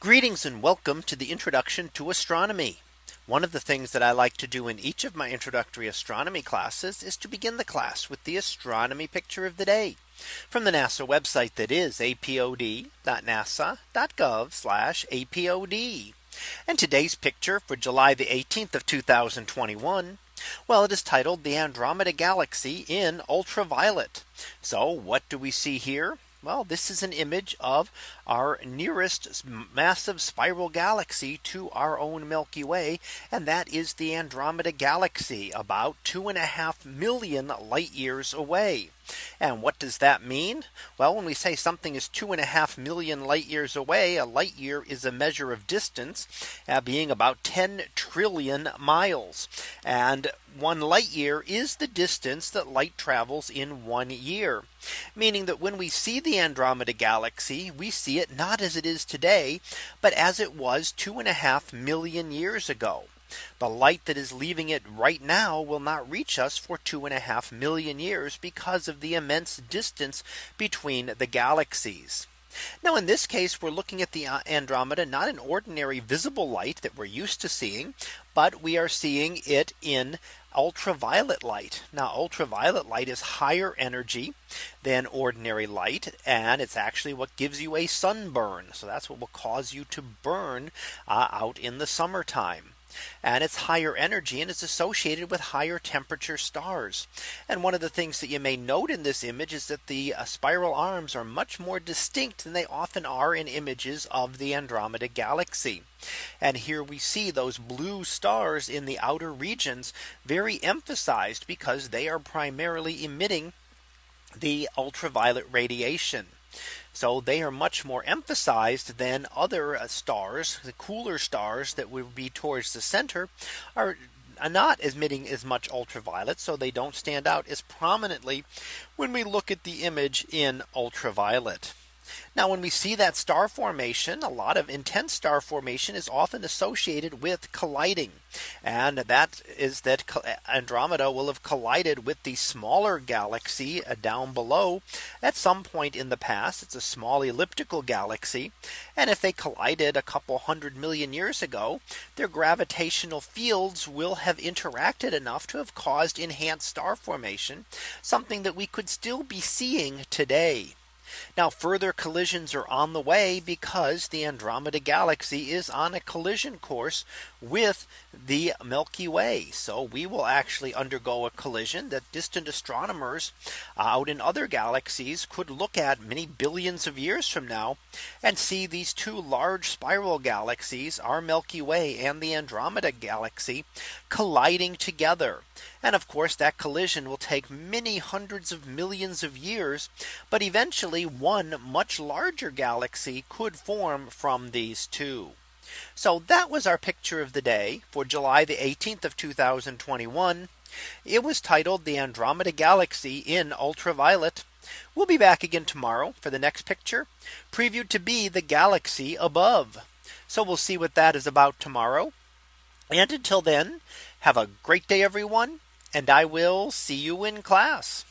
Greetings and welcome to the introduction to astronomy. One of the things that I like to do in each of my introductory astronomy classes is to begin the class with the astronomy picture of the day from the NASA website that is apod.nasa.gov apod. And today's picture for July the 18th of 2021. Well, it is titled the Andromeda Galaxy in ultraviolet. So what do we see here? Well, this is an image of our nearest massive spiral galaxy to our own Milky Way. And that is the Andromeda Galaxy about two and a half million light years away. And what does that mean? Well, when we say something is two and a half million light years away, a light year is a measure of distance uh, being about 10 trillion miles. And one light year is the distance that light travels in one year. Meaning that when we see the Andromeda galaxy, we see it not as it is today, but as it was two and a half million years ago. The light that is leaving it right now will not reach us for two and a half million years because of the immense distance between the galaxies. Now in this case, we're looking at the uh, Andromeda, not an ordinary visible light that we're used to seeing, but we are seeing it in ultraviolet light. Now ultraviolet light is higher energy than ordinary light. And it's actually what gives you a sunburn. So that's what will cause you to burn uh, out in the summertime and it's higher energy and it's associated with higher temperature stars. And one of the things that you may note in this image is that the uh, spiral arms are much more distinct than they often are in images of the Andromeda galaxy. And here we see those blue stars in the outer regions very emphasized because they are primarily emitting the ultraviolet radiation. So they are much more emphasized than other uh, stars, the cooler stars that would be towards the center are not emitting as much ultraviolet. So they don't stand out as prominently when we look at the image in ultraviolet. Now when we see that star formation, a lot of intense star formation is often associated with colliding. And that is that Andromeda will have collided with the smaller galaxy uh, down below at some point in the past. It's a small elliptical galaxy. And if they collided a couple hundred million years ago, their gravitational fields will have interacted enough to have caused enhanced star formation, something that we could still be seeing today. Now further collisions are on the way because the Andromeda galaxy is on a collision course with the Milky Way. So we will actually undergo a collision that distant astronomers uh, out in other galaxies could look at many billions of years from now and see these two large spiral galaxies, our Milky Way and the Andromeda galaxy colliding together. And of course, that collision will take many hundreds of millions of years. But eventually one much larger galaxy could form from these two. So that was our picture of the day for July the 18th of 2021. It was titled the Andromeda Galaxy in ultraviolet. We'll be back again tomorrow for the next picture previewed to be the galaxy above. So we'll see what that is about tomorrow. And until then, have a great day, everyone and I will see you in class.